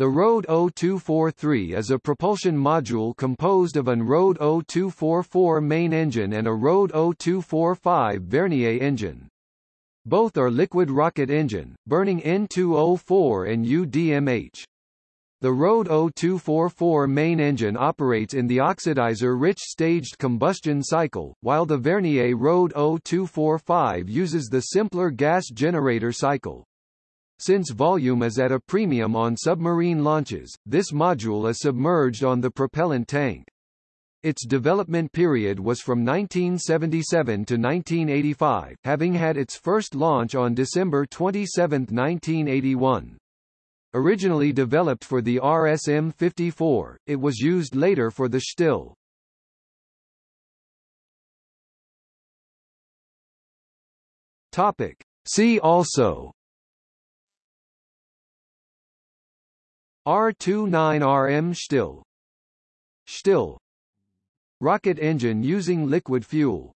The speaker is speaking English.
The Rode 0243 is a propulsion module composed of an Rode 0244 main engine and a Rode 0245 Vernier engine. Both are liquid rocket engine, burning N2O4 and UDMH. The Rode 0244 main engine operates in the oxidizer-rich staged combustion cycle, while the Vernier Rode 0245 uses the simpler gas generator cycle. Since volume is at a premium on submarine launches, this module is submerged on the propellant tank. Its development period was from 1977 to 1985, having had its first launch on December 27, 1981. Originally developed for the RSM-54, it was used later for the Shtil. Topic. See also R29RM Shtil. Shtil. Rocket engine using liquid fuel